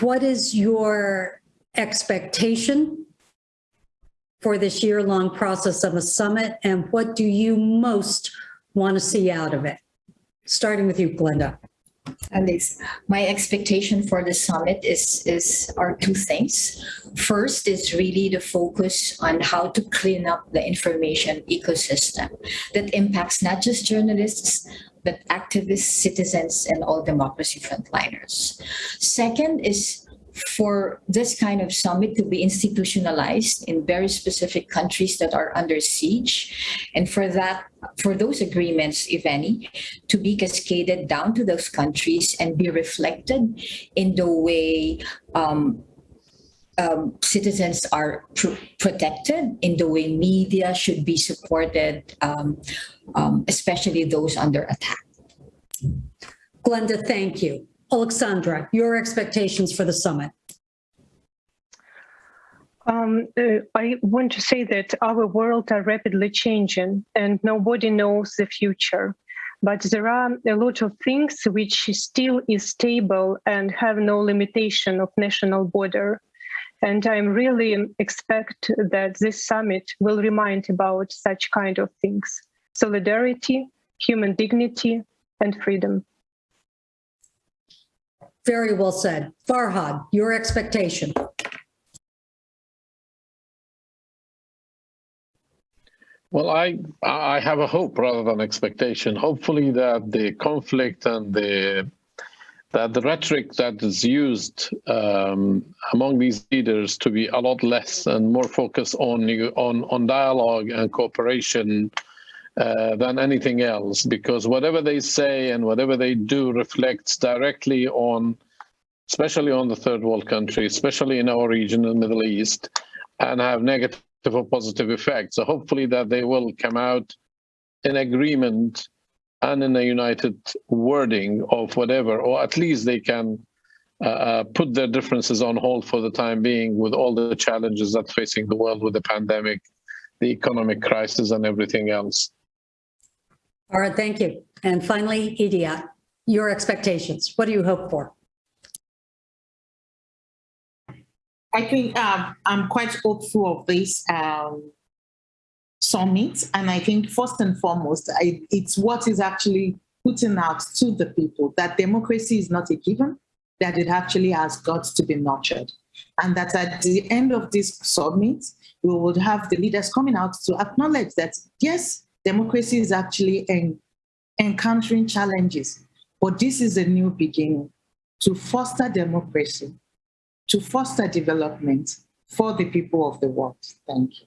what is your expectation for this year-long process of a summit, and what do you most want to see out of it? Starting with you, Glenda. Alice, my expectation for the summit is, is are two things. First is really the focus on how to clean up the information ecosystem that impacts not just journalists, but activists, citizens, and all democracy frontliners. Second is for this kind of summit to be institutionalized in very specific countries that are under siege. And for that, for those agreements, if any, to be cascaded down to those countries and be reflected in the way um, um, citizens are pr protected, in the way media should be supported, um, um, especially those under attack. Glenda, thank you. Alexandra, your expectations for the summit. Um, uh, I want to say that our world are rapidly changing and nobody knows the future. But there are a lot of things which still is stable and have no limitation of national border. And I'm really expect that this summit will remind about such kind of things. Solidarity, human dignity, and freedom. Very well said. Farhad, your expectation. Well, I I have a hope rather than expectation. Hopefully that the conflict and the that the rhetoric that is used um, among these leaders to be a lot less and more focused on on on dialogue and cooperation uh, than anything else, because whatever they say and whatever they do reflects directly on, especially on the third world countries, especially in our region, in the Middle East, and have negative or positive effects. So hopefully that they will come out in agreement and in a united wording of whatever, or at least they can uh, put their differences on hold for the time being with all the challenges that facing the world with the pandemic, the economic crisis and everything else. All right, thank you. And finally, Idayat, your expectations. What do you hope for? I think um, I'm quite hopeful of this um, summit. And I think first and foremost, I, it's what is actually putting out to the people that democracy is not a given, that it actually has got to be nurtured. And that at the end of this summit, we would have the leaders coming out to acknowledge that, yes, democracy is actually en encountering challenges, but this is a new beginning to foster democracy to foster development for the people of the world. Thank you.